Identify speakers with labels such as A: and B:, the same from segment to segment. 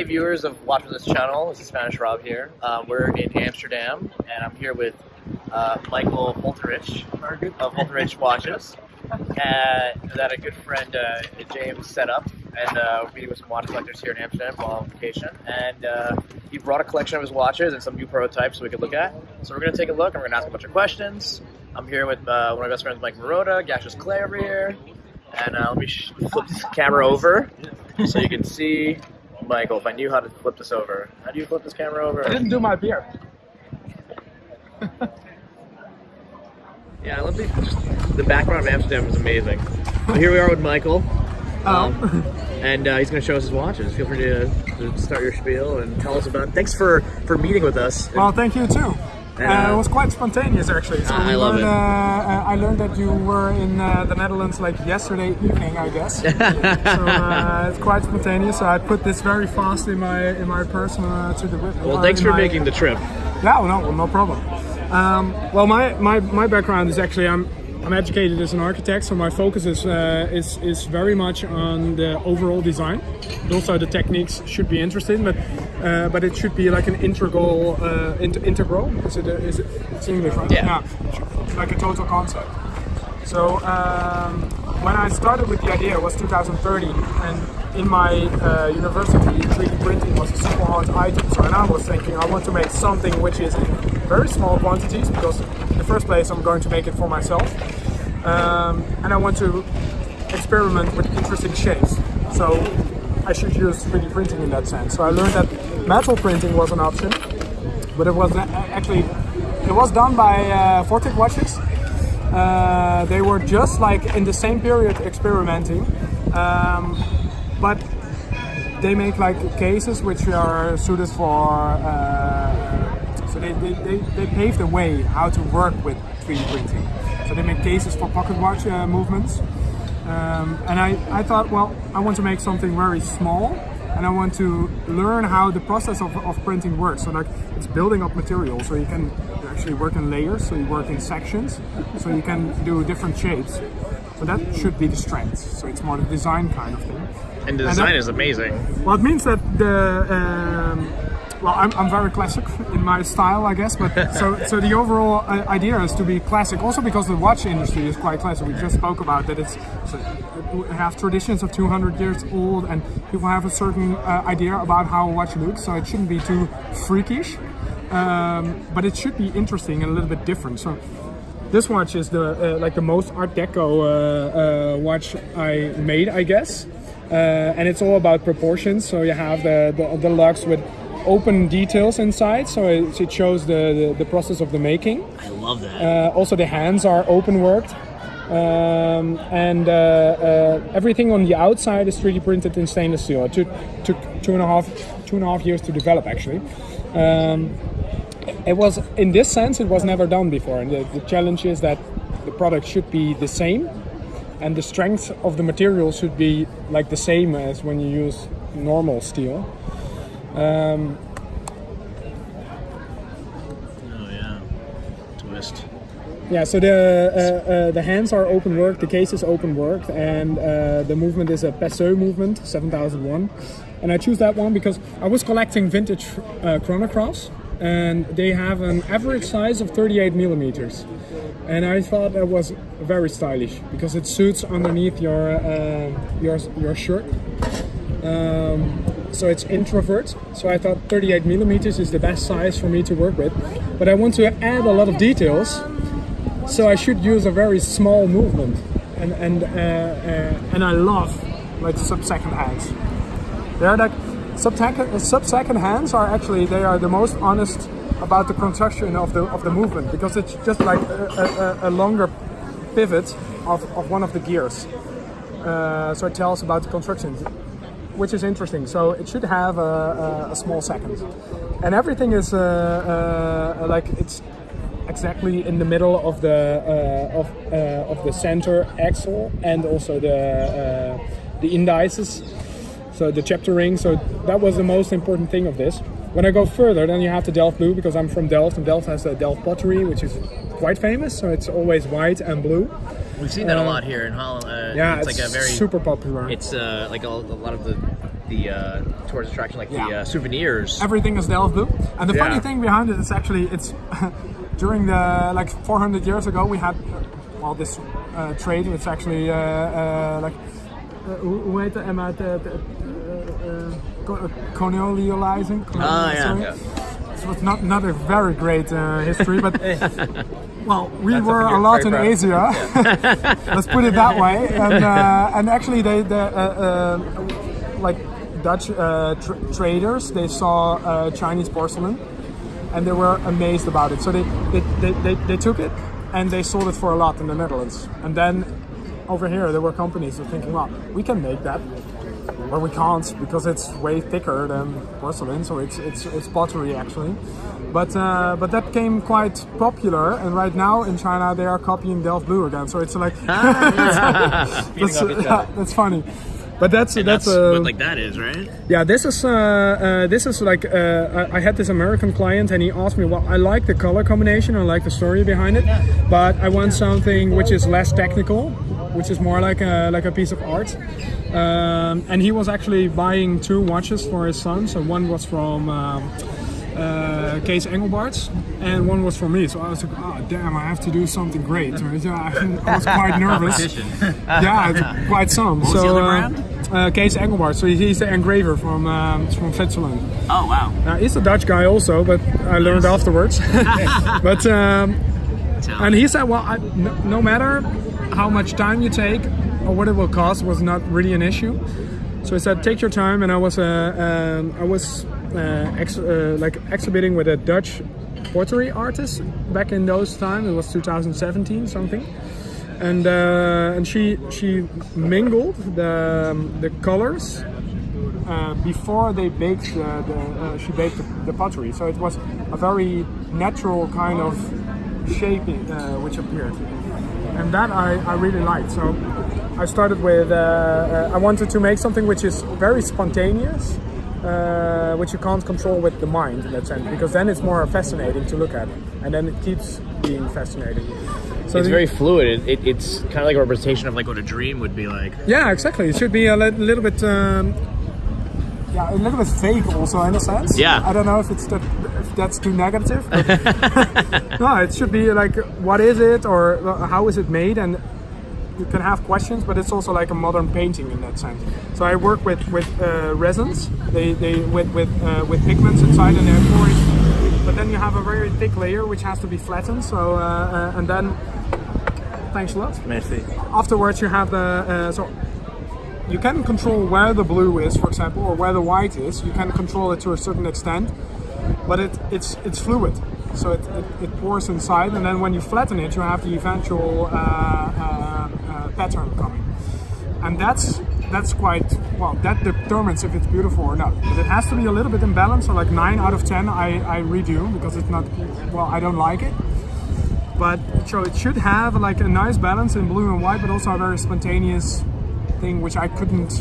A: Hey viewers of watching this channel, this is Spanish Rob here. Um, we're in Amsterdam and I'm here with uh, Michael Holthinrichs of Holthinrichs Watches. Uh, that a good friend uh, James set up and uh, we're meeting with some watch collectors here in Amsterdam while on vacation. And uh, he brought a collection of his watches and some new prototypes we could look at. So we're going to take a look and we're going to ask a bunch of questions. I'm here with uh, one of my best friends, Mike Marotta, Gaseous Clay over here. And uh, let me flip this camera over so you can see Michael, if I knew how to flip this over. How do you flip this camera over?
B: I didn't do my beer.
A: yeah, I love the, just, the background of Amsterdam is amazing. So here we are with Michael. Um, and uh, he's going to show us his watches. Feel free to, to, start your spiel and tell us about. Thanks for for meeting with us.
B: Well, thank you too. Uh, it was quite spontaneous actually. So
A: I love
B: learned,
A: it.
B: Uh, I learned that you were in uh, the Netherlands like yesterday evening, I guess. so uh, it's quite spontaneous. So I put this very fast in my in my person uh, to the.
A: Well, thanks for my, making the trip.
B: Yeah, no, no problem. Um, well, my, my my background is actually I'm I'm educated as an architect, so my focus is, uh, is, is very much on the overall design. Also, the techniques should be interesting, but uh, but it should be like an integral uh, inter integral. Is it? Is it? It's English, right?
A: Yeah.
B: yeah. Like a total concept. So um, when I started with the idea, it was 2013, and in my uh, university, 3D printing was a super hot item. So I was thinking, I want to make something which is in very small quantities because in first place I'm going to make it for myself, um, and I want to experiment with interesting shapes. So I should use 3D printing in that sense. So I learned that metal printing was an option, but it was actually it was done by uh, Vortic watches. Uh, they were just like in the same period experimenting, um, but they make like cases which are suited for. Uh, they, they, they, they paved the way how to work with 3D printing. So they make cases for pocket watch uh, movements. Um, and I, I thought, well, I want to make something very small and I want to learn how the process of, of printing works. So like it's building up material, so you can actually work in layers, so you work in sections, so you can do different shapes. So that should be the strength. So it's more the design kind of thing.
A: And the design and that, is amazing.
B: Well, it means that the um, well, I'm, I'm very classic in my style, I guess. But so so the overall uh, idea is to be classic, also because the watch industry is quite classic. We just spoke about that. It's so have traditions of 200 years old, and people have a certain uh, idea about how a watch looks. So it shouldn't be too freakish, um, but it should be interesting and a little bit different. So this watch is the uh, like the most Art Deco uh, uh, watch I made, I guess. Uh, and it's all about proportions. So you have the, the, the lugs with open details inside, so it, it shows the, the, the, process of the making.
A: I love that.
B: Uh, also, the hands are open worked. Um, and uh, uh, everything on the outside is 3D printed in stainless steel. It took, took two and a half two and a half years to develop actually. Um, it was in this sense it was never done before, and the, the challenge is that the product should be the same, and the strength of the material should be like the same as when you use normal steel. Um,
A: oh yeah, twist.
B: Yeah, so the uh, uh, the hands are open work, the case is open work, and uh, the movement is a Peseux movement, 7001. And I choose that one because I was collecting vintage uh, chronographs, and they have an average size of 38 millimeters. And I thought that was very stylish because it suits underneath your uh, your your shirt. Um, so it's introvert. So I thought 38 millimeters is the best size for me to work with. But I want to add a lot of details, so I should use a very small movement. And and uh, uh, and I love like sub-second hands. They're like sub-second sub-second hands are actually they are the most honest about the construction of the of the movement because it's just like a, a, a longer pivot of, of one of the gears. Uh, so it tells about the construction which is interesting. So it should have a, a, a small second, and everything is uh, uh, like it's exactly in the middle of the uh, of uh, of the center axle and also the the indices. So the chapter ring. So that was the most important thing of this. When I go further, then you have the Delft blue because I'm from Delft, and Delft has the Delft pottery, which is quite famous. So it's always white and blue.
A: We've seen that a
B: Uh,
A: lot here in Holland. Uh,
B: Yeah,
A: it's,
B: it's,
A: like a very
B: super popular.
A: It's uh, like a, a lot of the the uh, tourist attraction, like the
B: Yeah.
A: uh, souvenirs.
B: everything is Delft blue. And the funny thing behind it is actually it's during the like 400 years ago we had well this uh, trade. It's actually uh, uh, like uh, hoe heet het? Emma? The, the, uh, uh, co- colonializing.
A: Ah, yeah. Yeah.
B: This was not not a very great uh, history, but well, we
A: That's
B: were a lot in
A: very
B: Asia. Let's put it that way. And uh, and actually, they the uh, uh, like Dutch uh, tr- traders they saw uh, Chinese porcelain, and they were amazed about it. So they they, they, they they took it and they sold it for a lot in the Netherlands. And then over here, there were companies who were thinking, well, we can make that. Well, we can't because it's way thicker than porcelain, so it's it's, it's pottery actually. But uh, but that became quite popular, and right now in China they are copying Delft Blue again. So it's like
A: each
B: yeah, that's funny. But that's
A: And
B: that's,
A: that's
B: uh,
A: what like that is, right?
B: yeah, this is uh, uh, this is like uh, I I had this American client and he asked me, well, I like the color combination, I like the story behind it, but I want something which is less technical, which is more like a like a piece of art. Um, and he was actually buying two watches for his son. So one was from. Um, uh, Kees Engelbarts, and one was for me. So I was like, oh damn, I have to do something great. I was quite nervous. yeah, quite some.
A: was
B: so, uh? Uh, Kees Engelbart. So he's the engraver from um, from Switzerland.
A: Oh wow.
B: Uh, he's a Dutch guy also, but I learned afterwards. but um, and he said, well, I, no, no matter how much time you take or what it will cost was not really an issue. So he said, take your time, and I was uh, um, I was ex- uh, like exhibiting with a Dutch pottery artist back in those times. It was 2017 something, and uh, and she she mingled the um, the colors uh, before they baked the, the uh, she baked the, the pottery. So it was a very natural kind of shaping uh, which appeared, and that I, I really liked. So I started with uh, uh, I wanted to make something which is very spontaneous. Uh, which you can't control with the mind in that sense, because then it's more fascinating to look at, and then it keeps being fascinating. So
A: It's
B: the-
A: very fluid. It, it, it's kind of like a representation of like what a dream would be like.
B: Yeah, exactly. It should be a li- little bit, um, yeah, a little bit fake also in a sense.
A: Yeah.
B: I don't know if it's that, if that's too negative. No, it should be like, what is it, or uh, how is it made, and you can have questions, but it's also like a modern painting in that sense. So I work with with uh, resins. They they with with uh, with pigments inside, and they're pouring. But then you have a very thick layer which has to be flattened. So uh, uh, and then, thanks a lot
A: Merci.
B: afterwards you have the uh, so you can control where the blue is for example or where the white is you can control it to a certain extent but it, it's it's fluid so it, it, it pours inside and then when you flatten it you have the eventual uh, uh, pattern coming. And that's that's quite well that determines if it's beautiful or not. But it has to be a little bit in balance so like 9 out of 10 I, I redo because it's not well I don't like it. But so it should have like a nice balance in blue and white, but also a very spontaneous thing which I couldn't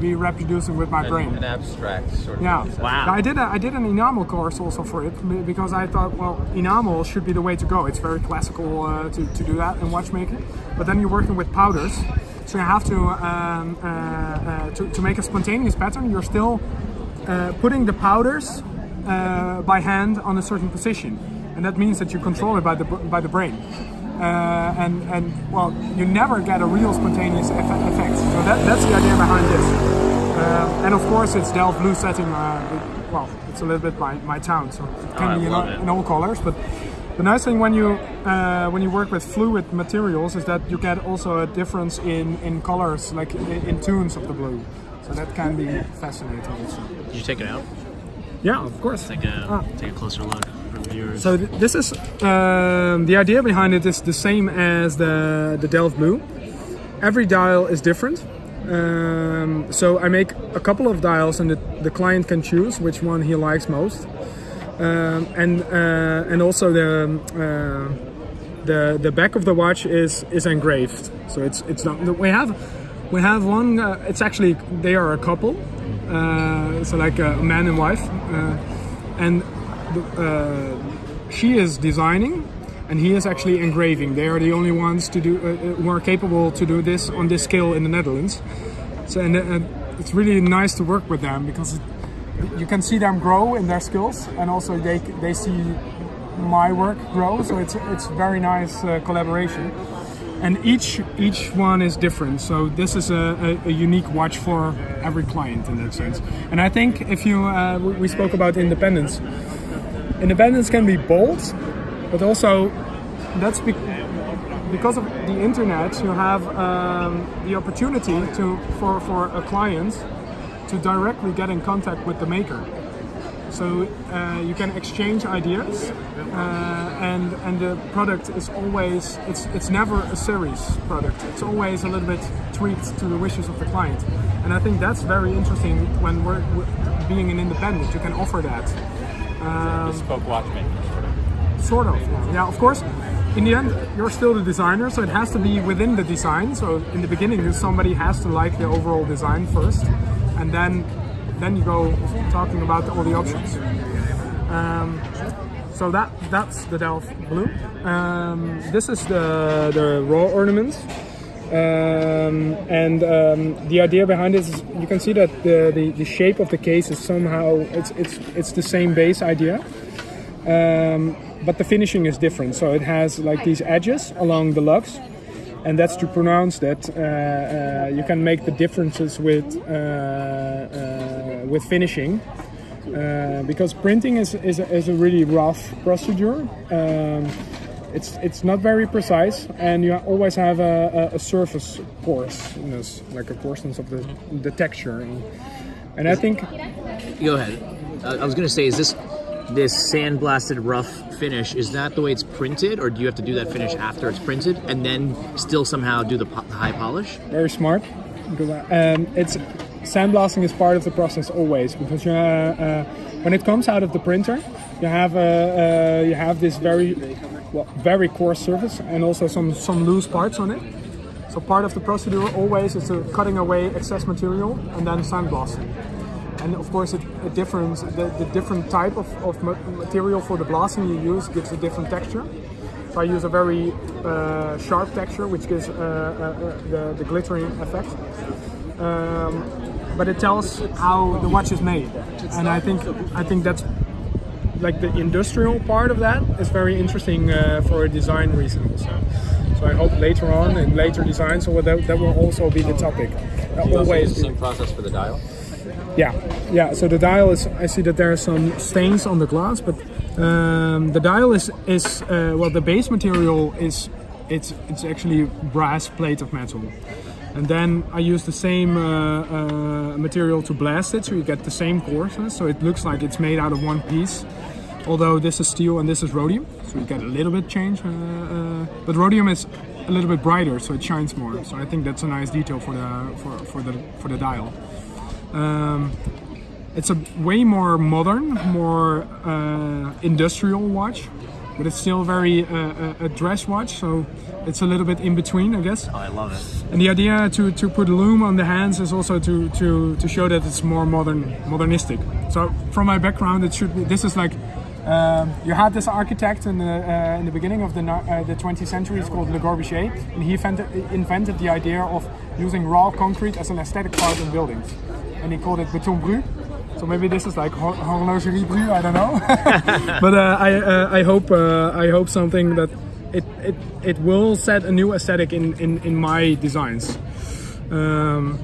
B: be reproducing with my brain.
C: An abstract sort of.
B: Yeah.
A: Wow.
B: I did a, I did an enamel course also for it because I thought well enamel should be the way to go. It's very classical uh, to, to do that in watchmaking. But then you're working with powders, so you have to um, uh, uh, to, to make a spontaneous pattern. You're still uh, putting the powders uh, by hand on a certain position, and that means that you control it by the by the brain. Uh, and and well, you never get a real spontaneous effect. So that, that's the idea behind this. And of course, it's Delft blue setting. Uh, well, it's a little bit my, my town, so it can
A: Oh,
B: be in all,
A: it.
B: in all colors. But the nice thing when you uh, when you work with fluid materials is that you get also a difference in, in colors, like in, in tones of the blue. So that can be fascinating also.
A: Did you take it out?
B: Yeah, of course.
A: Take a
B: Ah.
A: take a closer look for viewers.
B: So th- this is um, the idea behind it is the same as the the Delft Blue. Every dial is different. Um, so I make a couple of dials, and the, the client can choose which one he likes most. Um, and uh, and also the um, uh, the the back of the watch is is engraved. So it's it's not we have We have one. Uh, it's actually they are a couple, uh, so like a man and wife, uh, and the, uh, she is designing, and he is actually engraving. They are the only ones to do uh, uh, who are capable to do this on this scale in the Netherlands. So and, uh, it's really nice to work with them because it, you can see them grow in their skills, and also they they see my work grow. So it's it's very nice uh, collaboration and each each one is different so this is a, a, a, unique watch for every client in that sense and i think if you uh, we spoke about independence independence can be bold but also that's be- because of the internet you have um, the opportunity to for for a client to directly get in contact with the maker so uh, you can exchange ideas, uh, and and the product is always it's it's never a series product. It's always a little bit tweaked to the wishes of the client, and I think that's very interesting when we're, being an independent. You can offer that.
C: Um, Bespoke watchmaker, sort of.
B: Yeah. Of course, in the end, you're still the designer, so it has to be within the design. So in the beginning, somebody has to like the overall design first, and then then you go talking about all the options. Um, so that that's the Delft Blue. Um, this is the the raw ornament. Um, and um, the idea behind it is you can see that the, the, the, shape of the case is somehow it's it's it's the same base idea um, but the finishing is different. So it has like these edges along the lugs and that's to pronounce that uh, uh, you can make the differences with uh, uh with finishing uh, because printing is, is, a, is a really rough procedure. Um, it's it's not very precise and you always have a, a, a surface coarseness like a coarseness of the, the texture. And, and I think
A: go ahead. I was gonna say is this this sandblasted rough finish, is that the way it's printed, or do you have to do that finish after it's printed and then still somehow do the, po- high polish?
B: Very smart. Um, it's sandblasting is part of the process always because uh, uh, when it comes out of the printer, you have uh, uh, you have this very well, very coarse surface and also some some loose parts on it. So part of the procedure always is cutting away excess material and then sandblasting and of course it, it different the, the, different type of, of material for the blasting you use gives a different texture. So I use a very uh, sharp texture which gives uh, uh, uh, the, the, glittering effect um, but it tells how the watch is made. And I think I think that's like the industrial part of that is very interesting uh, for a design reason. So, so I hope later on in later designs so that, that will also be the topic.
C: Always the same process for the dial
B: yeah, yeah. So the dial is. I see that there are some stains on the glass, but um, the dial is is uh, well. The base material is it's it's actually brass plate of metal, and then I use the same uh, uh, material to blast it, so you get the same coarseness. So it looks like it's made out of one piece. Although this is steel and this is rhodium, so you get a little bit change. Uh, uh, but rhodium is a little bit brighter, so it shines more. So I think that's a nice detail for the for, for the for the dial. Um, it's a way more modern, more uh, industrial watch, but it's still very uh, a dress watch, so it's a little bit in between, I guess.
A: Oh, I love it.
B: And the idea to, to put lume on the hands is also to, to, to show that it's more modern, modernistic. So from my background, it should be. This is like um, you had this architect in the, uh, in the beginning of the, uh, the 20th century, it's called Le Corbusier, and he invented, invented the idea of using raw concrete as an aesthetic part in buildings and he called it Beton Brut. So maybe this is like horlogerie bru, I don't know. but uh, I uh, I hope uh, I hope something that it, it it will set a new aesthetic in in, in my designs. Um,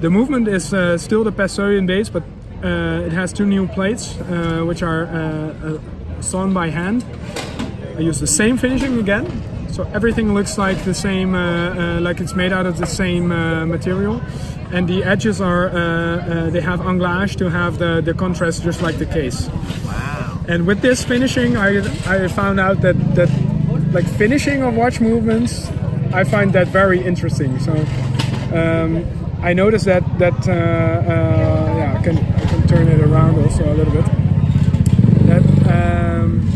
B: the movement is uh, still the Passerian base, but uh, it has two new plates uh, which are sewn by hand. I use the same finishing again, so everything looks like the same, like it's made out of the same material and the edges are uh, uh, they have anglage to have the, the contrast just like the case.
A: Wow.
B: And with this finishing, I, I found out that that like finishing of watch movements, I find that very interesting. So um, I noticed that that uh, uh, yeah I can I can turn it around also a little bit. That um,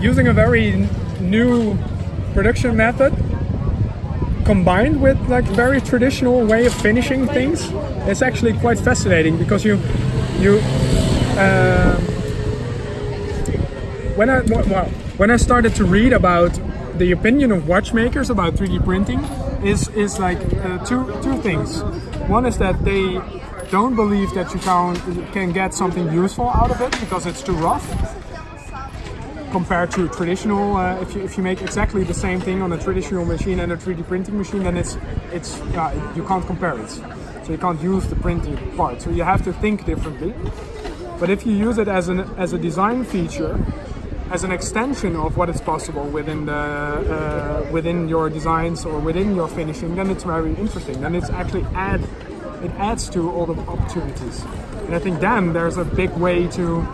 B: using a very new production method combined with like very traditional way of finishing things, it's actually quite fascinating because you you um, when I well when I started to read about the opinion of watchmakers about 3D printing is is like uh, two two things. One is that they don't believe that you can can get something useful out of it because it's too rough compared to traditional. Uh, if you if you make exactly the same thing on a traditional machine and a 3D printing machine, then it's it's uh, you can't compare it. So you can't use the printing part. So you have to think differently. But if you use it as an as a design feature, as an extension of what is possible within the uh, within your designs or within your finishing, then it's very interesting. Then it's actually add it adds to all the opportunities. And I think then there's a big way to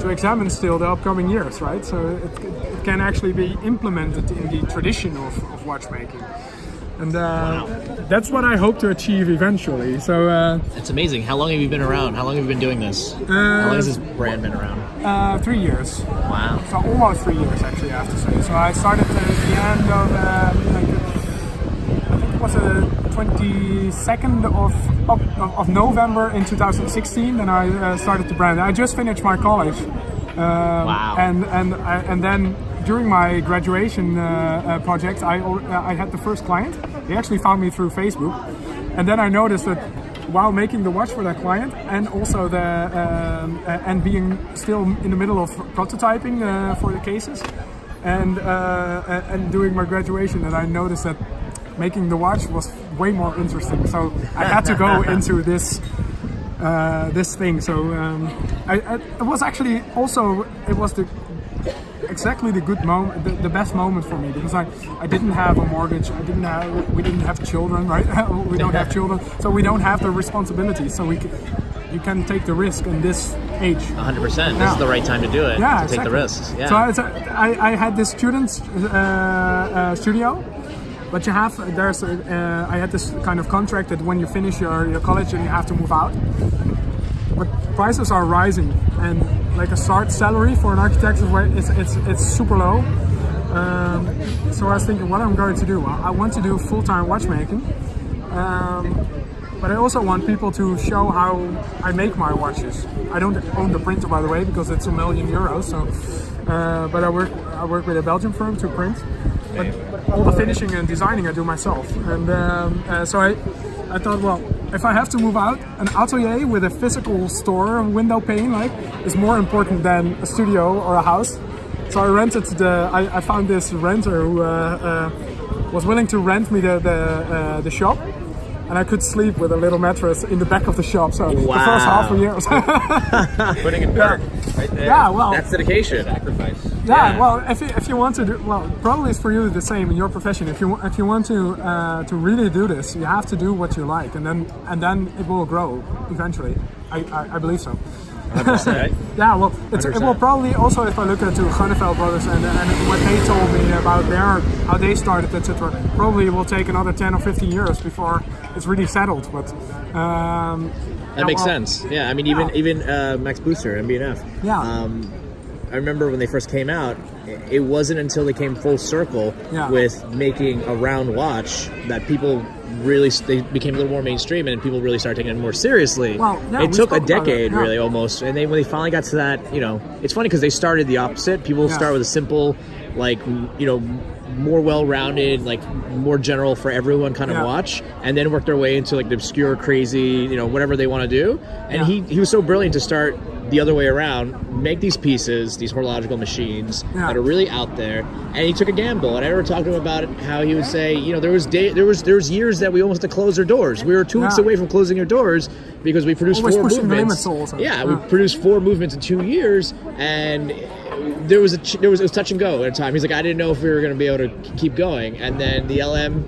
B: to examine still the upcoming years, right? So it, it can actually be implemented in the tradition of, of watchmaking. And uh, that's what I hope to achieve eventually. So uh,
A: It's amazing. How long have you been around? How long have you been doing this? How long has this brand been around?
B: uh, three years.
A: Wow.
B: So almost three years actually, I have to say. So I started at the end of, uh, like, I think it was the 22nd of, of, of November in 2016. Then I uh, started the brand. I just finished my college. Um,
A: Wow.
B: And and and then during my graduation uh, uh, project, I uh, I had the first client. He actually found me through Facebook, and then I noticed that while making the watch for that client, and also the um, uh, and being still in the middle of prototyping uh, for the cases, and uh, and doing my graduation, and I noticed that making the watch was way more interesting. So I had to go into this uh, this thing. So um, I, I, it was actually also it was the exactly the good moment, the, the best moment for me because I, I didn't have a mortgage. I didn't have we didn't have children, right? we don't have children, so we don't have the responsibility. So we c you can take the risk in this age.
A: 100%. This is the right time to do it.
B: Yeah,
A: to take the
B: exactly.
A: risks. Yeah.
B: So I, so I, I had this student uh, uh, studio, but you have there's uh, I had this kind of contract that when you finish your, your college and you have to move out. But prices are rising, and like a start salary for an architect is it's it's, it's super low. Um, so I was thinking, what I'm going to do? I want to do full-time watchmaking. Um, but I also want people to show how I make my watches. I don't own the printer, by the way, because it's a million euros. So, uh, but I work I work with a Belgian firm to print. But all the finishing and designing I do myself. And um, uh, so I I thought, well, if I have to move out, an atelier with a physical store, window pane, like, is more important than a studio or a house. So I rented the. I, I found this renter who uh, uh, was willing to rent me the the, uh, the shop, and I could sleep with a little mattress in the back of the shop. So the first half a year.
C: Putting in work right there.
B: yeah, well,
A: That's dedication.
C: Sacrifice.
B: Yeah,
A: yeah.
B: well, if you, if you want to do well, probably it's for you the same in your profession. If you if you want to uh, to really do this, you have to do what you like, and then and then it will grow eventually. I I, I believe so. Yeah, well, it's, it will probably also if I look at to Grönefeld brothers and, and what they told me about their how they started, etc. Probably it will take another ten or fifteen years before it's really settled. But um,
A: That makes
B: well,
A: sense. Yeah, I mean, even
B: Yeah.
A: even uh, Max Büsser, MB&F.
B: Yeah.
A: Um, I remember when they first came out, it wasn't until they came full circle
B: Yeah.
A: with making a round watch that people really they became a little more mainstream and people really started taking it more seriously.
B: Well,
A: it
B: we
A: took a
B: spoke about it,
A: decade,
B: yeah.
A: really, almost. And then when they finally got to that, you know, it's funny because they started the opposite. People
B: Yeah.
A: start with a simple, like you know, more well-rounded, like more general for everyone kind of
B: Yeah.
A: watch, and then work their way into like the obscure, crazy, you know, whatever they want to do. And he he was so brilliant to start the other way around, make these pieces, these horological machines
B: Yeah.
A: that are really out there, and he took a gamble. And I ever talked to him about it, how he would say, you know, there was day, there was there was years that we almost had to close our doors. We were two weeks
B: Yeah.
A: away from closing our doors because we produced four movements.
B: also.
A: Yeah, we produced four movements in two years, and there was a ch- there was it was touch and go at a time. He's like, I didn't know if we were going to be able to k- keep going, and then the LM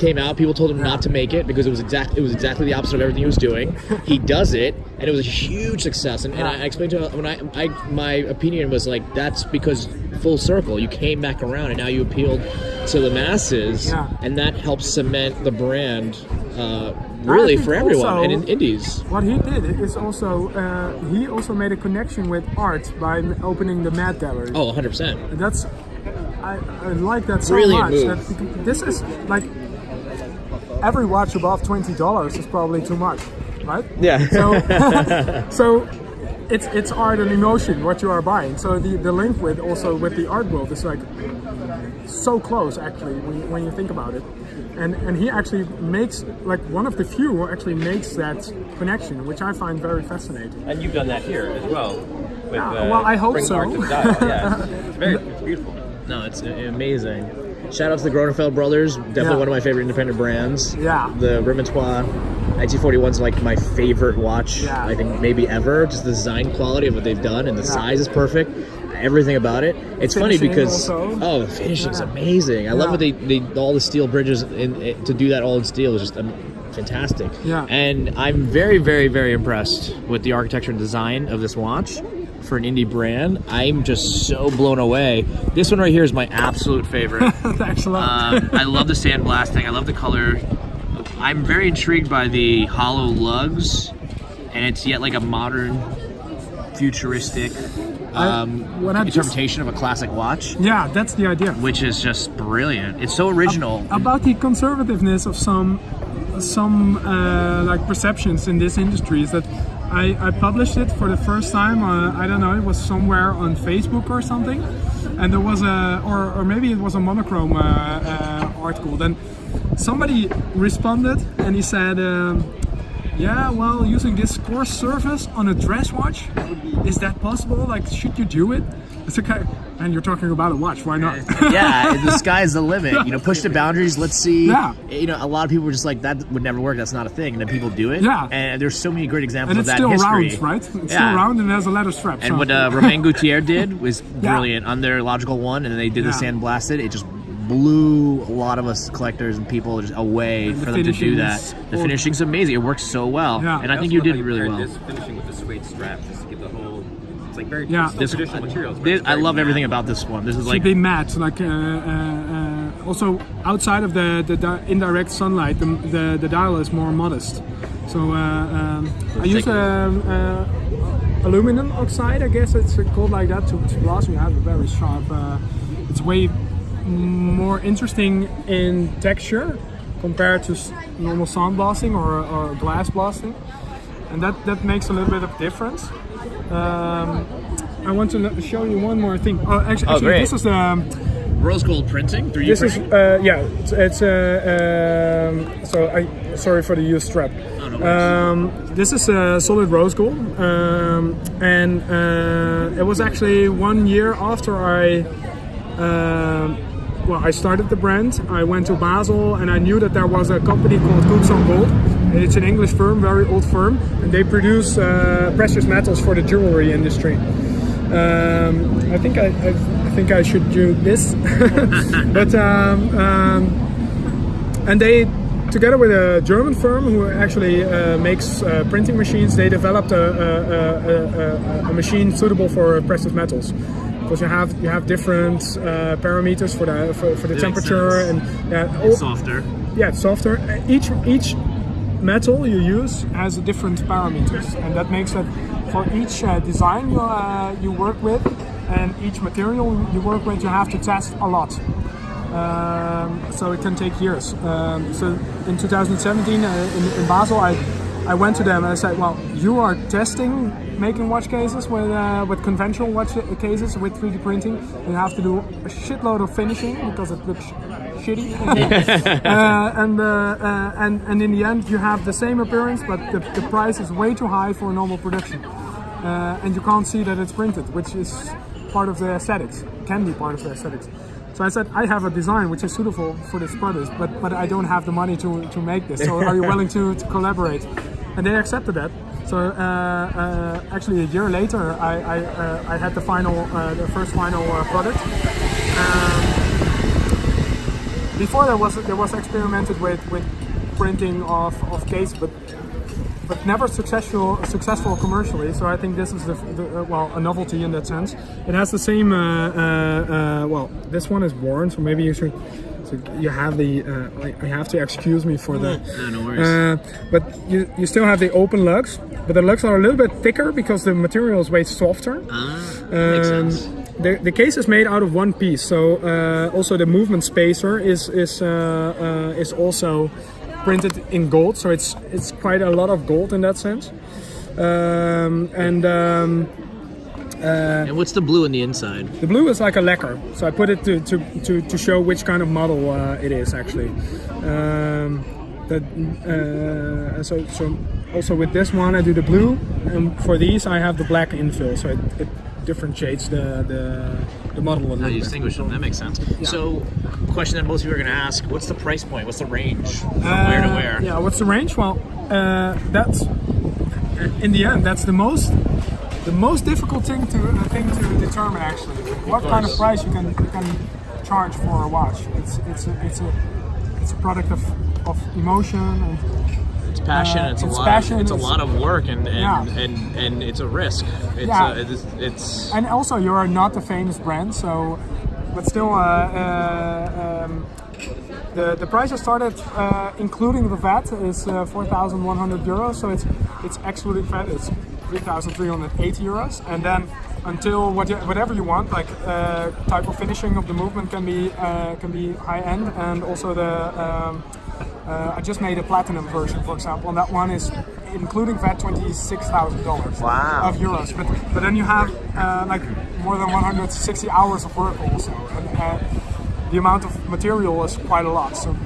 A: came out. People told him not to make it because it was exact it was exactly the opposite of everything he was doing. he does it, and it was a huge success. And, and I explained to him when I, I my opinion was like that's because full circle. You came back around, and now you appealed to the masses,
B: Yeah.
A: and that helps cement the brand. Uh, really for everyone
B: also-
A: and in indies
B: What he did is also uh, he also made a connection with art by opening the Mad Gallery.
A: oh 100%
B: That's I, I like that so
A: Brilliant
B: much. That this is like every watch above twenty dollars is probably too much, right?
A: Yeah.
B: So, so it's it's art and emotion what you are buying. So the, the link with also with the art world is like so close actually when you, when you think about it. And and he actually makes like one of the few who actually makes that connection, which I find very fascinating.
C: And you've done that here as well. With,
B: Yeah,
C: uh,
B: well, I hope
C: bringing
B: so.
C: art to dial. Yeah, it's, it's very it's beautiful.
A: No, it's amazing. Shout out to the Grönefeld brothers. Definitely
B: Yeah.
A: one of my favorite independent brands.
B: Yeah.
A: The Remontoire 1941 is like my favorite watch.
B: Yeah.
A: I think maybe ever. Just the design quality of what they've done and the
B: Yeah.
A: size is perfect. Everything about it. It's funny because
B: also.
A: oh, the finishing's
B: Yeah.
A: amazing. I love what they, they all the steel bridges in, in- to do that all in steel is just um, fantastic.
B: Yeah.
A: And I'm very very very impressed with the architecture and design of this watch for an indie brand. I'm just so blown away. This one right here is my absolute favorite.
B: Thanks a lot.
A: Um, I love the sandblasting. I love the color. I'm very intrigued by the hollow lugs, and it's yet like a modern, futuristic um,
B: I just-
A: interpretation of a classic watch,
B: yeah, that's the idea.
A: which is just brilliant. It's so original.
B: about the conservativeness of some some uh, like perceptions in this industry is that I, I published it for the first time uh, I don't know it was somewhere on Facebook or something. And there was a or, or maybe it was a monochrome uh, uh, article. Then somebody responded and he said um, yeah well using this coarse surface on a dress watch is that possible like should you do it it's okay and you're talking about a watch why not
A: yeah, the sky's the limit. You know, push the boundaries. Let's see.
B: Yeah.
A: You know, a lot of people were just like, that would never work. That's not a thing. And then people do it.
B: Yeah.
A: And there's so many great examples
B: and
A: of
B: it's
A: that
B: still
A: in history.
B: round right it's
A: Yeah.
B: still round and it has a leather strap
A: And
B: so-
A: what uh, Romain Gauthier did was
B: Yeah.
A: brilliant on their logical one, and then they did the
B: Yeah.
A: sandblasted. It just blew a lot of us collectors and people just away
B: the
A: for them to do that. The
B: all-
A: finishing's amazing. It works so well,
B: Yeah.
A: and I
C: I
A: think you did really
C: paired
A: well.
C: This finishing with the suede straps just to give the whole. It's like very
B: Yeah.
A: This-
C: traditional materials.
A: This,
C: it's
A: I
C: very
A: love everything about this one. This is
B: should
A: like
B: be matte, like uh, uh, uh, also outside of the, the di- indirect sunlight, the, the, the dial is more modest. So uh, um, I use
A: take
B: um, uh, aluminum oxide, I guess it's called like that, to, to gloss. You have a very sharp. Uh, it's way more interesting in texture compared to normal sound blasting or, or glass blasting, and that that makes a little bit of difference. Um, I want to show you one more thing. Oh, actually,
A: Oh,
B: actually this is um,
A: rose gold printing. 3D
B: this is uh, yeah, it's, it's uh, um, so I sorry for the used strap.
A: Oh, no.
B: Um, this is a solid rose gold, um, and uh, it was actually one year after I. Well, I started the brand. I went to Basel, and I knew that there was a company called Cooksongold. It's an English firm, very old firm, and they produce uh, precious metals for the jewelry industry. Um, I think I, I, I think I should do this, but um, um, and they together with a German firm who actually uh, makes uh, printing machines, they developed a, a, a, a, a machine suitable for precious metals. Because you have you have different uh, parameters for the for, for the temperature and yeah, all-
A: softer.
B: yeah, softer. Each each metal you use has a different parameters, and that makes that for each uh, design you uh, you work with and each material you work with, you have to test a lot. Um, so it can take years. Um, so in 2017 uh, in, in Basel, I I went to them and I said, well, you are testing making watch cases with uh, with conventional watch cases with 3D printing. You have to do a shitload of finishing because it looks shitty. uh, and, uh, uh, and and in the end, you have the same appearance, but the, the price is way too high for normal production. Uh, and you can't see that it's printed, which is part of the aesthetics. Can be part of the aesthetics. So I said, I have a design which is suitable for this product, but but I don't have the money to, to make this. So are you willing to, to collaborate? And they accepted that. So uh, uh, actually, a year later, I I, uh, I had the final, uh, the first final uh, product. Um, before there was there was experimented with, with printing of, of case, but but never successful successful commercially. So I think this is the, the uh, well a novelty in that sense. It has the same uh, uh, uh, well. This one is worn, so maybe you should. So you have the. Uh, I, I have to excuse me for the.
A: no worries.
B: Uh, but you, you still have the open lugs, but the lugs are a little bit thicker because the material is way softer.
A: Ah, makes
B: Um,
A: sense.
B: the, the case is made out of one piece, so uh, also the movement spacer is is uh, uh, is also printed in gold, so it's it's quite a lot of gold in that sense. Um, and um,
A: And what's the blue in the inside?
B: the blue is like a lacquer, so I put it to, to, to, to show which kind of model uh, it is actually. Um, that, uh, so, so also with this one I do the blue, and for these I have the black infill, so it, it differentiates the, the, the model a
A: How
B: little
A: you
B: bit.
A: distinguish them? That makes sense. So, question that most people are going to ask: What's the price point? What's the range from where to
B: Uh,
A: where?
B: Yeah, what's the range? Well, uh, that's in the end that's the most the most difficult thing to uh, thing to determine actually. What kind of price you can you can charge for a watch? It's it's a, it's a it's a product of, of emotion and
A: It's passion.
B: Uh,
A: it's a lot.
B: passion,
A: it's a lot of work, and and,
B: Yeah.
A: and and it's a risk. It's
B: Yeah.
A: uh, it's, it's
B: and also you are not a famous brand, so but still uh, uh, um, the the price I started uh, including the VAT is uh, 4,100 euros, so it's it's excluding VAT it's 3,380 euros, and then until what, whatever you want, like uh, type of finishing of the movement can be uh, can be high end, and also the um, uh, I just made a platinum version, for example, and that one is including VAT twenty six thousand dollars
A: Wow.
B: of euros. But but then you have uh, like more than one hundred sixty hours of work also, and uh, the amount of material is quite a lot. So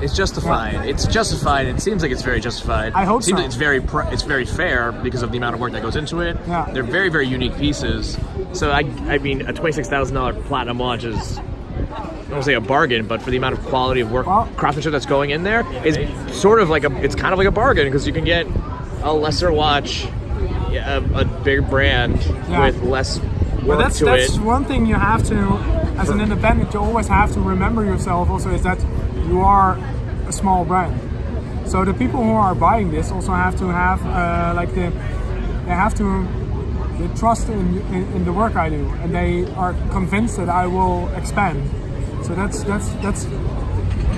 A: it's justified. It's justified. It seems like it's very justified.
B: I hope
A: it seems
B: so.
A: like it's very pr- it's very fair because of the amount of work that goes into it.
B: Yeah.
A: They're very very unique pieces. So I I mean a twenty six thousand dollar platinum watch is. I don't say a bargain, but for the amount of quality of work, craftsmanship that's going in there, is sort of like a. It's kind of like a bargain because you can get a lesser watch, a, a big brand
B: Yeah.
A: with less work
B: that's
A: to
B: that's
A: it.
B: one thing you have to, as an independent, you always have to remember yourself. Also, is that you are a small brand. So the people who are buying this also have to have uh, like the they have to they trust in, in in the work I do, and they are convinced that I will expand. So that's that's that's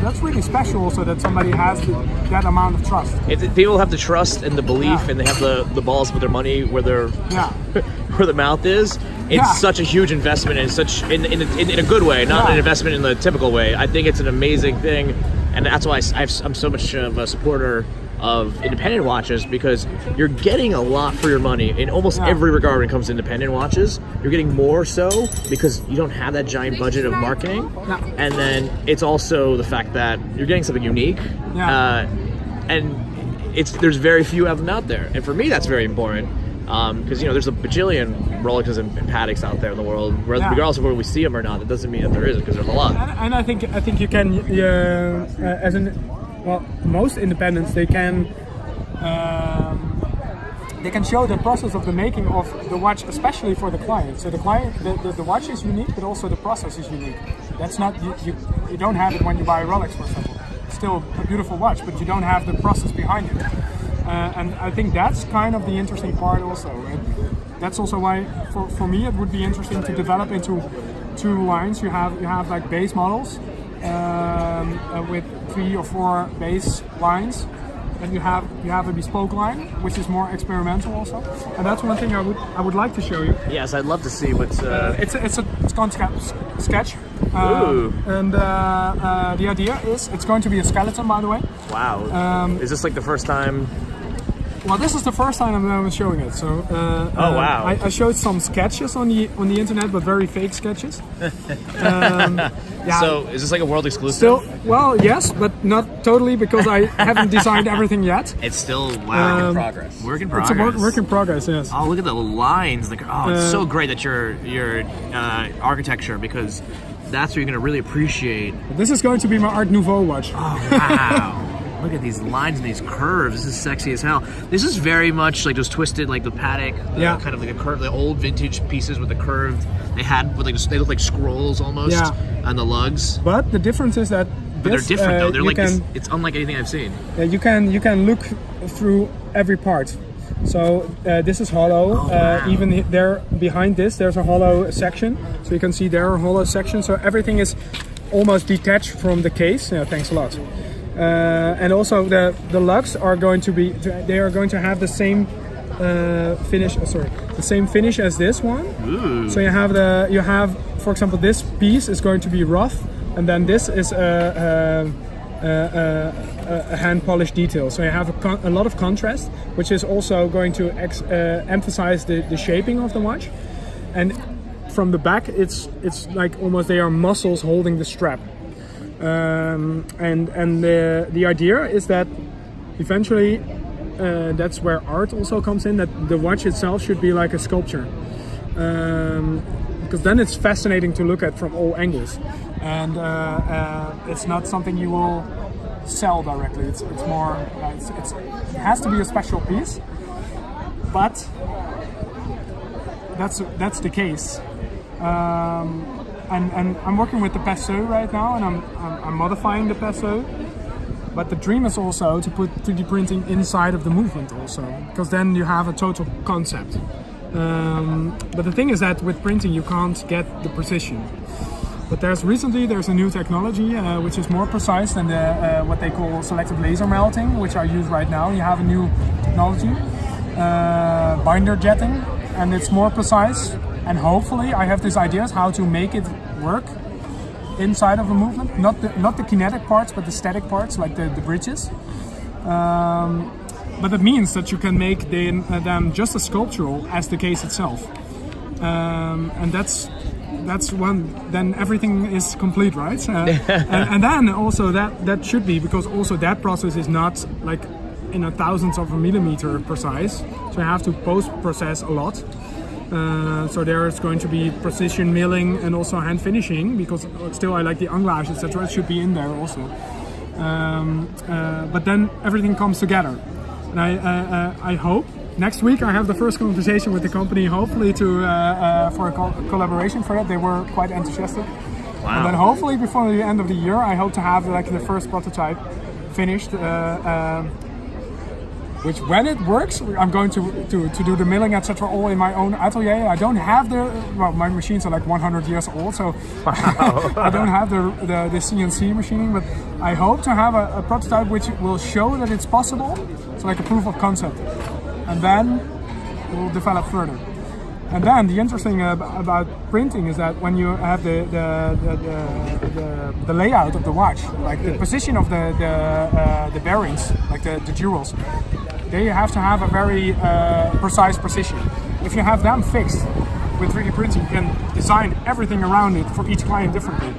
B: that's really special. Also, that somebody has the, that amount of trust.
A: If people have the trust and the belief,
B: Yeah.
A: and they have the, the balls to put their money where their
B: Yeah.
A: where the mouth is. It's
B: Yeah.
A: such a huge investment, and such in in, a- in, in a good way, not an investment in the typical way. I think it's an amazing thing, and that's why I, am so much of a supporter of independent watches because you're getting a lot for your money in almost
B: Yeah.
A: every regard when it comes to independent watches. You're getting more so because you don't have that giant budget of marketing,
B: Yeah.
A: and then it's also the fact that you're getting something unique.
B: Yeah.
A: Uh, and it's there's very few of them out there, and for me that's very important because you know there's a bajillion Rolexes and, and Patek's out there in the world, Re-
B: Yeah.
A: regardless of where we see them or not. That doesn't mean that there isn't because there's a lot.
B: And, and I think I think you can uh, uh, as an well most independents they can um, they can show the process of the making of the watch especially for the client. So the client the, the, the watch is unique but also the process is unique. That's not you, you you don't have it when you buy a Rolex for example. It's still a beautiful watch but you don't have the process behind it. Uh, and I think that's kind of the interesting part also. And that's also why for, for me it would be interesting to develop into two lines. You have you have like base models um, uh, with three or four base lines. And you have you have a bespoke line, which is more experimental also. And that's one thing I would I would like to show you.
A: Yes, I'd love to see what's. Uh,
B: It's a, it's a it's sca- sketch. Uh,
A: Ooh.
B: and uh, uh, the idea is it's going to be a skeleton, by the way.
A: wow.
B: um,
A: Is this like the first time?
B: Well, this is the first time I'm showing it. So, uh,
A: Oh,
B: uh,
A: wow.
B: I, I showed some sketches on the on the internet, but very fake sketches. um, yeah.
A: So is this like a world exclusive?
B: still, well, yes, but not totally because I haven't designed everything yet.
A: it's still wow.
B: Um,
A: progress. Work in
B: It's
A: progress.
B: a work, work in progress. Yes.
A: Oh, look at the lines! Like, oh, it's
B: Uh,
A: so great that your your uh, architecture because that's where you're gonna really appreciate.
B: This is going to be my Art Nouveau watch.
A: Oh wow! look at these lines and these curves. This is sexy as hell. This is very much like those twisted, like the paddock, the
B: Yeah.
A: kind of like a curve, the old vintage pieces with the curved. They had with like they look like scrolls almost
B: Yeah.
A: on the lugs.
B: But the difference is that
A: But
B: this,
A: they're different
B: uh,
A: though. They're like
B: can,
A: this, it's unlike anything I've seen.
B: uh, you can you can look through every part. So uh, this is hollow.
A: Oh,
B: uh,
A: wow.
B: even there behind this, there's a hollow section. So you can see there a hollow section. So everything is almost detached from the case. Yeah, thanks a lot. Uh, and also the the lugs are going to be they are going to have the same uh, finish. oh, sorry, the same finish as this one.
A: Ooh.
B: So you have the you have for example this piece is going to be rough, and then this is uh, uh, a hand polished detail. So you have a, a lot of contrast, which is also going to ex- uh, emphasize the, the shaping of the watch. And from the back, it's it's like almost they are muscles holding the strap. Um, and and the the idea is that eventually uh, that's where art also comes in. That the watch itself should be like a sculpture, um, because then it's fascinating to look at from all angles, and uh, uh, it's not something you will sell directly. It's it's more uh, it's, it's it has to be a special piece, but that's that's the case. Um, and, and I'm working with the Peseux right now, and I'm, I'm, I'm modifying the Peseux. But the dream is also to put 3D printing inside of the movement also, because then you have a total concept. Um, but the thing is that with printing you can't get the precision. But there's recently there's a new technology uh, which is more precise than the, uh, what they call selective laser melting, which are used right now. You have a new technology, uh, binder jetting, and it's more precise. And hopefully, I have these ideas how to make it work inside of a movement, not the, not the kinetic parts, but the static parts, like the, the bridges. Um, but it means that you can make them, uh, them just as sculptural as the case itself. Um, and that's that's one. Then everything is complete, right? Uh, and, and then also that that should be because also that process is not like in a thousandth of a millimeter precise. So you have to post process a lot. Uh, so there is going to be precision milling and also hand finishing because still I like the anglage etc. It should be in there also. Um, uh, but then everything comes together, and I uh, uh, I hope next week I have the first conversation with the company. Hopefully to uh, uh, for a co- collaboration for that. They were quite enthusiastic. And then hopefully before the end of the year, I hope to have like the first prototype finished. Uh, which when it works, I'm going to, to, to do the milling, etc., all in my own atelier. I don't have the, well, my machines are like 100 years old, so I don't have the, the, the CNC machining, but I hope to have a, a prototype which will show that it's possible, so like a proof of concept. And then we'll develop further. And then the interesting ab- about printing is that when you have the the, the, the, the, the layout of the watch, like the position of the the, uh, the bearings, like the, the jewels, they have to have a very uh, precise precision. If you have them fixed with 3D printing, you can design everything around it for each client differently.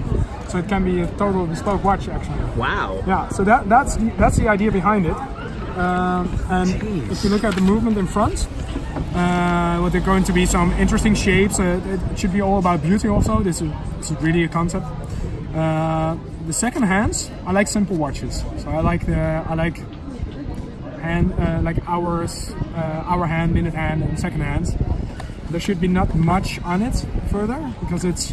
B: So it can be a total bespoke watch actually.
A: Wow.
B: Yeah, so that, that's the, that's the idea behind it. Um, and if you look at the movement in front, uh, well, there are going to be some interesting shapes. Uh, it should be all about beauty also. This is, this is really a concept. Uh, the second hands, I like simple watches. So I like the I like hand uh, like hours, uh, hour hand, minute hand, and second hands. There should be not much on it further because it's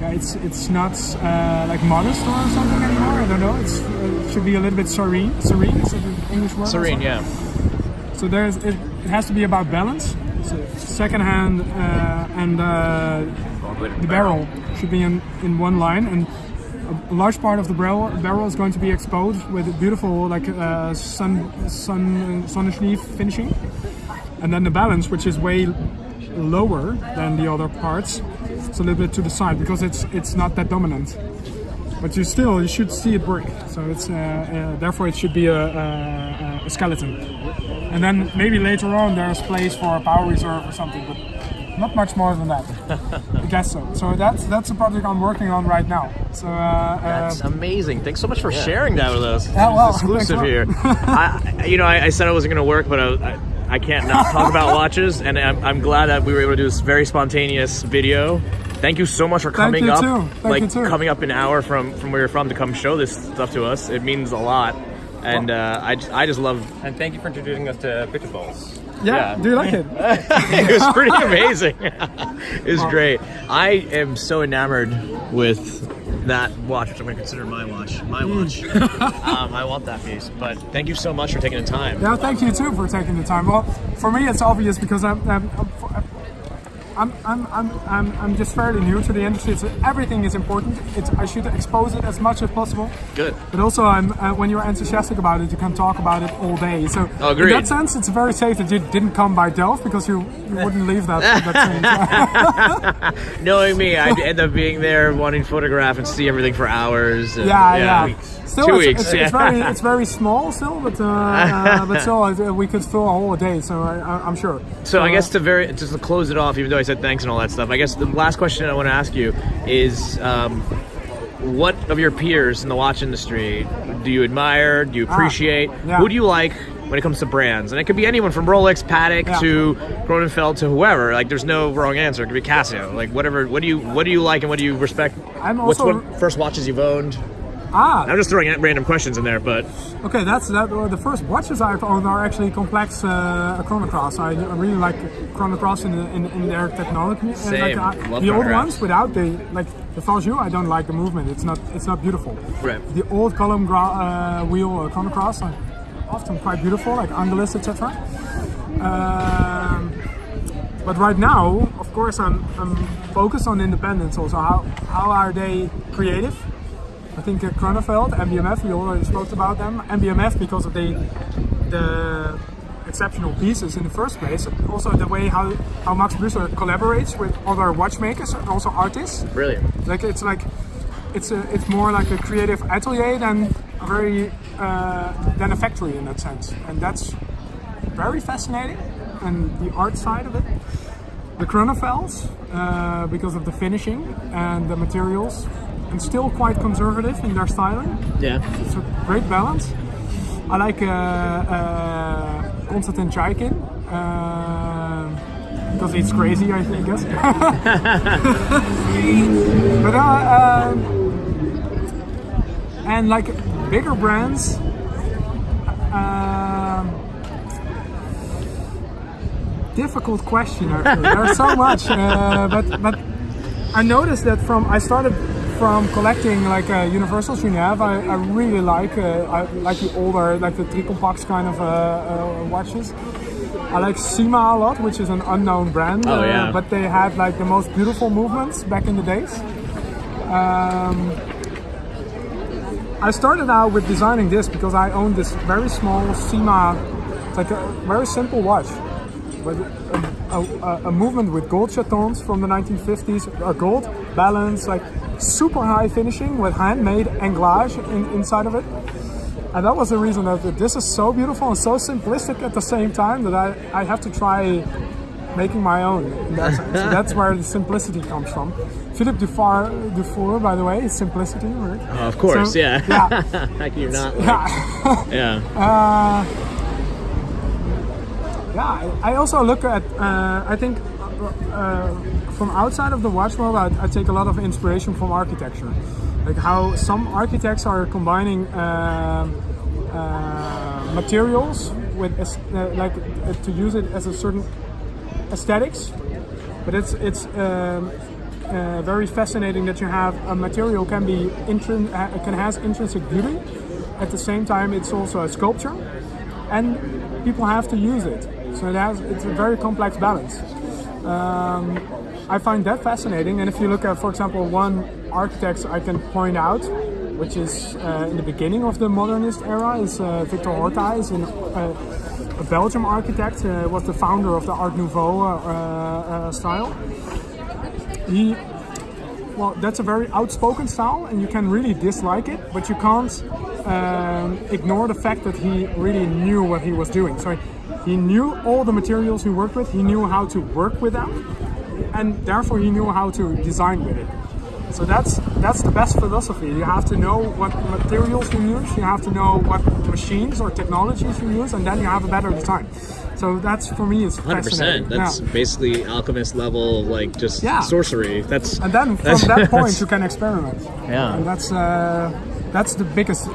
B: yeah, it's it's not uh, like modest or something anymore. I don't know. It's uh, it should be a little bit serene. Serene is it an English word?
A: Serene, yeah.
B: So there's it, it has to be about balance. So second hand uh, and uh, the barrel should be in, in one line and a, large part of the barrel barrel is going to be exposed with a beautiful like uh, sun sun Sonnenschliff finishing. And then the balance which is way lower than the other parts it's a little bit to the side because it's it's not that dominant. But you still you should see it work. So it's uh, uh, therefore it should be a, a, a skeleton. And then maybe later on there's place for a power reserve or something but not much more than that guess so so that's that's a project I'm working on right now so uh, uh,
A: That's amazing. Thanks so much for sharing that with us.
B: Yeah, well,
A: exclusive here. I, you know, I, I said I wasn't going to work, but I, I, I can't not talk about watches, and I'm, I'm glad that we were able to do this very spontaneous video. Thank you so much for coming
B: you
A: up,
B: too. Thank
A: like
B: you too.
A: coming up an hour from from where you're from to come show this stuff to us. It means a lot, and uh, I I just love.
C: And thank you for introducing us to bitterballs.
B: Yeah, do you like it
A: it was pretty amazing. it was great. I am so enamored with that watch, which I'm going to consider my watch. My
B: Mm.
A: watch. um, I want that piece. But thank you so much for taking the time.
B: Yeah, thank you too for taking the time. Well, for me, it's obvious because I'm I'm I'm I'm, I'm, I'm, I'm I'm just fairly new to the industry. So everything is important. It's, I should expose it as much as possible.
A: Good.
B: But also, I'm uh, when you're enthusiastic about it, you can talk about it all day. So
A: Oh, agreed.
B: in that sense, it's very safe that you didn't come by Delft because you you wouldn't leave that. that.
A: Knowing me, I'd end up being there wanting to photograph and see everything for hours. and-
B: yeah, yeah. Still,
A: Two
B: it's,
A: weeks,
B: It's,
A: yeah.
B: it's very, it's very small still, but uh, uh, but still, we could fill a whole day. So I, I'm sure.
A: So I
B: uh,
A: guess to very just to close it off, even though I said thanks and all that stuff, I guess the last question I want to ask you is, um, what of your peers in the watch industry do you admire? Do you appreciate?
B: Ah, yeah.
A: Who do you like when it comes to brands? And it could be anyone from Rolex, Patek
B: Yeah.
A: to Grönefeld to whoever. Like, there's no wrong answer. It could be Casio. Like, whatever. What do you What do you like and what do you respect?
B: I'm
A: What's
B: also-
A: one first watches you've owned?
B: Ah,
A: I'm just throwing random questions in there, but
B: Okay, that's that. Uh, the first watches I've owned are actually complex uh, chronographs. I, I really like chronographs in, in, in their technology.
A: Same.
B: Like, uh,
A: Love
B: the old ones without the like the Valjoux, I don't like the movement. It's not it's not beautiful.
A: Right.
B: The old column uh, wheel uh, chronographs are often quite beautiful, like Angelus, etc. Um, but right now, of course, I'm, I'm focused on independence. Also, how how are they creative? I think uh, Grönefeld, MB&F, we already spoke about them. MB&F because of the the exceptional pieces in the first place. Also the way how, how Max Büsser collaborates with other watchmakers and also artists.
A: brilliant.
B: Like it's like it's a, it's more like a creative atelier than a very uh, than a factory in that sense, and that's very fascinating. And the art side of it, the Grönefelds, uh, because of the finishing and the materials, and still quite conservative in their styling.
A: Yeah.
B: It's a great balance. I like uh, uh, Konstantin Chaikin. Uh, because it's crazy, I think, guess. but uh, um, and like bigger brands, um, difficult question. Actually, there's so much, uh, but but I noticed that from I started from collecting like uh, Universal Genève. I, I really like uh, I like the older like the Tricompax kind of uh, uh, watches. I like Cyma a lot, which is an unknown brand.
A: Oh,
B: uh,
A: yeah.
B: but they had like the most beautiful movements back in the days. Um, I started out with designing this because I owned this very small Cyma, it's like a very simple watch, with a, a, a movement with gold chatons from the 1950s, a gold balance, like super high finishing with handmade anglage in, inside of it. And that was the reason that this is so beautiful and so simplistic at the same time that I, I have to try making my own. In that. So that's where the simplicity comes from. Philippe Dufour, Dufour by the way, is simplicity, right?
A: Oh, of course,
B: So-
A: yeah.
B: yeah.
A: How can you not? Like,
B: Yeah.
A: yeah.
B: Yeah, I I also look at. Uh, I think uh, from outside of the watch world, I, I take a lot of inspiration from architecture, like how some architects are combining um uh, materials with uh, like uh, to use it as a certain aesthetics, but it's it's. Um, uh, very fascinating that you have a material can be intrin- uh, can has intrinsic beauty at the same time it's also a sculpture and people have to use it. So it has, it's a very complex balance. Um, I find that fascinating. And if you look at, for example, one architect I can point out, which is uh, in the beginning of the modernist era, is uh, Victor Horta, is in, uh, a Belgium architect, uh, was the founder of the Art Nouveau uh, uh, style. He well, that's a very outspoken style, and you can really dislike it, but you can't um, ignore the fact that he really knew what he was doing. So he knew all the materials he worked with, he knew how to work with them, and therefore he knew how to design with it. So that's that's the best philosophy. You have to know what materials you use, you have to know what machines or technologies you use, and then you have a better design. So that's for me, it's
A: Hundred
B: fascinating.
A: percent. That's
B: Yeah.
A: basically alchemist level, like just
B: Yeah.
A: sorcery. That's
B: And then from that point you can experiment.
A: Yeah.
B: And that's uh, that's the biggest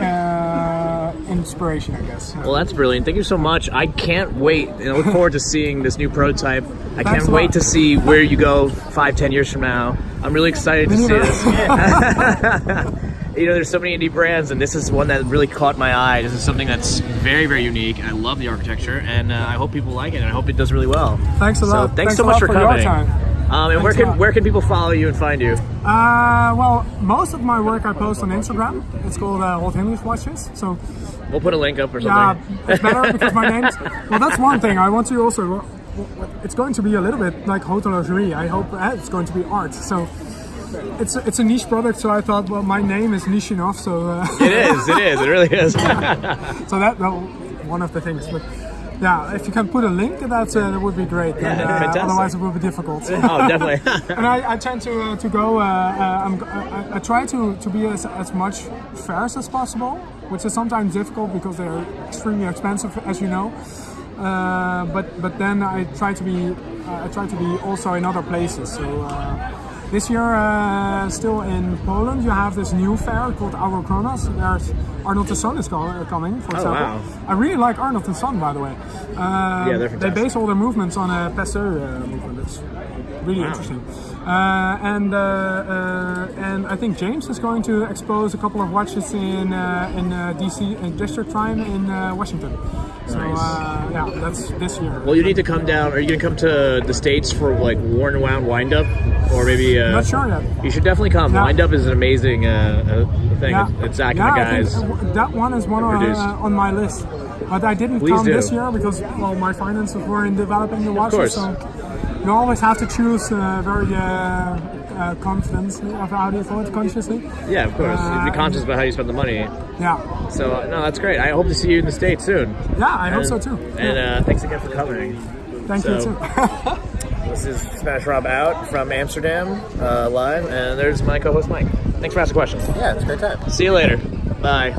B: uh, inspiration, I guess.
A: Well, that's brilliant. Thank you so much. I can't wait. And I look forward to seeing this new prototype. I
B: Thanks
A: can't wait to see where you go five, ten years from now. I'm really excited to see this. you know, there's so many indie brands, and this is one that really caught my eye. This is something that's very, very unique. I love the architecture, and uh, I hope people like it, and I hope it does really well.
B: Thanks a
A: So
B: lot.
A: thanks,
B: Thanks
A: so much for
B: for your
A: coming.
B: time.
A: Um, and where
B: Thanks
A: can where can people follow you and find you?
B: Uh, well, most of my work I post on Instagram. It's called uh, Old English Watches. So
A: We'll put a link up or
B: Yeah,
A: something.
B: it's better because my name's. Well, that's one thing. I want to also. It's going to be a little bit like haute horlogerie. I hope it's going to be art. So it's a, it's a niche product. So I thought, well, my name is niche enough. So uh,
A: it is. It is. It really is.
B: so that well, one of the things. But yeah, if you can put a link, that's uh, that would be great.
A: Yeah,
B: And, uh. Otherwise, it will be difficult.
A: oh, definitely.
B: and I, I tend to uh, to go. Uh, uh, I'm, I, I try to, to be as, as much fairs as possible, which is sometimes difficult because they're extremely expensive, as you know. Uh, but but then I try to be uh, I try to be also in other places. So uh, this year, uh, still in Poland, you have this new fair called Eurokronos. There's Arnold & Son is co- coming, for example.
A: wow.
B: I really like Arnold & Son, by the way. Um,
A: Yeah, they're
B: They base all their movements on a Pasteur uh, movement. It's really interesting. Uh, and uh, uh, and I think James is going to expose a couple of watches in uh, in uh, DC in District Time in uh, Washington. So
A: Nice.
B: uh, yeah, that's this year.
A: well, you need to come down. Are you gonna come to the states for like worn wound wind up, or maybe? Uh,
B: Not sure yet.
A: You should definitely come.
B: Yeah.
A: Wind up is an amazing thing.
B: Yeah,
A: It's Zach
B: yeah,
A: and the guys.
B: that one is one uh, on my list, but I didn't
A: Please
B: come
A: do.
B: this year because well, my finances were in developing the watches.
A: course.
B: So you always have to choose uh, very uh, uh, confidently, of how do you call it, consciously.
A: yeah, of course.
B: Uh,
A: Be conscious about how you spend the money.
B: Yeah,
A: So uh, no, that's great. I hope to see you in the states soon.
B: yeah, I hope so too.
A: And
B: Yeah.
A: uh, thanks again for coming.
B: Thank you too.
A: This is Smash Rob out from Amsterdam uh, live, and there's my co-host Mike. Thanks for asking questions.
D: Yeah, it's a great time.
A: See you later. Bye.